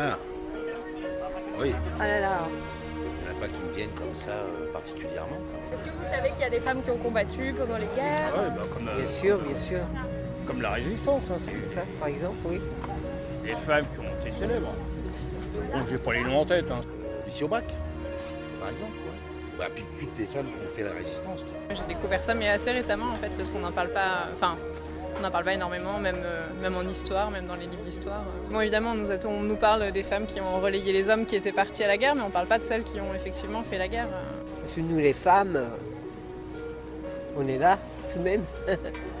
Ah Oui, Ah là là. il n'y en a pas qui me viennent comme ça euh, particulièrement. Est-ce que vous savez qu'il y a des femmes qui ont combattu pendant les guerres Ouais, bah, comme, euh, Bien sûr, bien sûr. comme la résistance, hein, c'est Ça, par exemple, oui. des femmes qui ont été célèbres. Bon, j'ai pas les noms en tête, hein, Lucie Aubrac, par exemple. ouais. bah, puis toutes les femmes qui ont fait la résistance. J'ai découvert ça, mais assez récemment en fait, parce qu'on n'en parle pas. Enfin, on n'en parle pas énormément, même, euh, même en histoire, même dans les livres d'histoire. Bon, évidemment, on nous, on nous parle des femmes qui ont relayé les hommes qui étaient partis à la guerre, mais on ne parle pas de celles qui ont effectivement fait la guerre. Parce que nous, les femmes, on est là, tout de même.